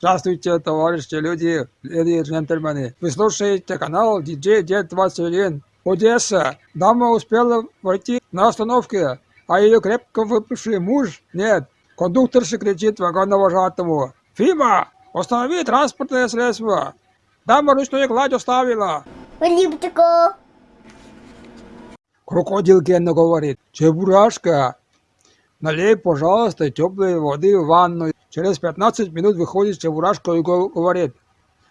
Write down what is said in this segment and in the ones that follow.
Здравствуйте, товарищи, люди, леди и джентльмены. Вы слушаете канал DJ Дед 21. Одесса. Дама успела войти на остановке, а ее крепко выпивший муж нет. Кондукторша кричит вагоновожатому. Фима, останови транспортное средство. Дама ручную гладь оставила. Липтико. Крокодил Генна говорит. Чебурашка, налей, пожалуйста, теплой воды в ванну. Через 15 минут выходит Чебурашка и го- говорит.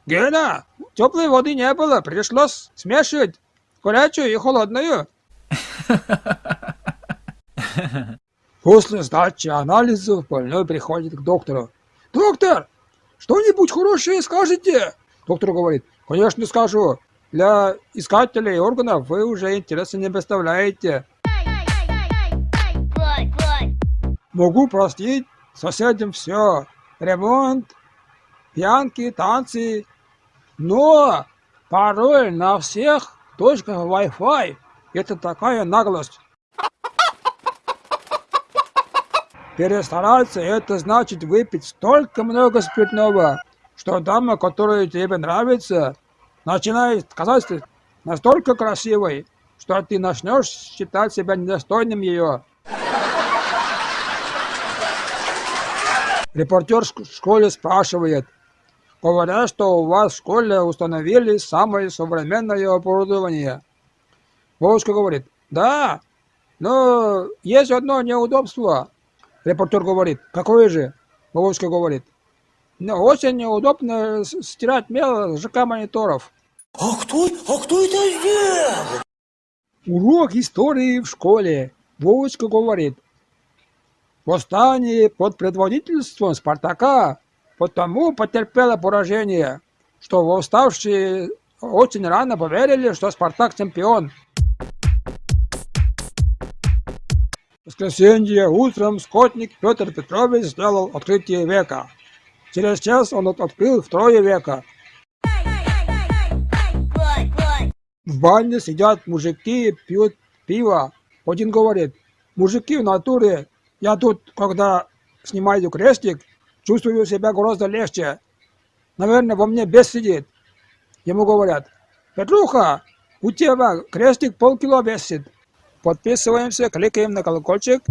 Гена, теплой воды не было, пришлось смешивать горячую и холодную. После сдачи анализов больной приходит к доктору. Доктор, что-нибудь хорошее скажете? Доктор говорит, конечно скажу. Для искателей органов вы уже интереса не представляете. Могу простить соседям все. Ремонт, пьянки, танцы. Но пароль на всех точках Wi-Fi – это такая наглость. Перестараться – это значит выпить столько много спиртного, что дама, которая тебе нравится, начинает казаться настолько красивой, что ты начнешь считать себя недостойным ее. Репортер в школе спрашивает. Говорят, что у вас в школе установили самое современное оборудование. Вовочка говорит, да, но есть одно неудобство. Репортер говорит, какое же? Вовочка говорит, ну, очень неудобно стирать мел с ЖК мониторов. А кто, а кто это сделал? Урок истории в школе. Вовочка говорит. Восстание под предводительством Спартака потому потерпело поражение, что восставшие очень рано поверили, что Спартак чемпион. В воскресенье утром скотник Петр Петрович сделал открытие века. Через час он от- открыл второе века. В бане сидят мужики, пьют пиво. Один говорит, мужики в натуре, я тут, когда снимаю крестик, чувствую себя гораздо легче. Наверное, во мне бес сидит. Ему говорят, Петруха, у тебя крестик полкило весит. Подписываемся, кликаем на колокольчик.